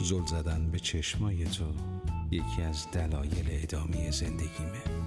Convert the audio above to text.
زل زدن به چشمای تو یکی از دلایل ادامه زندگیمه.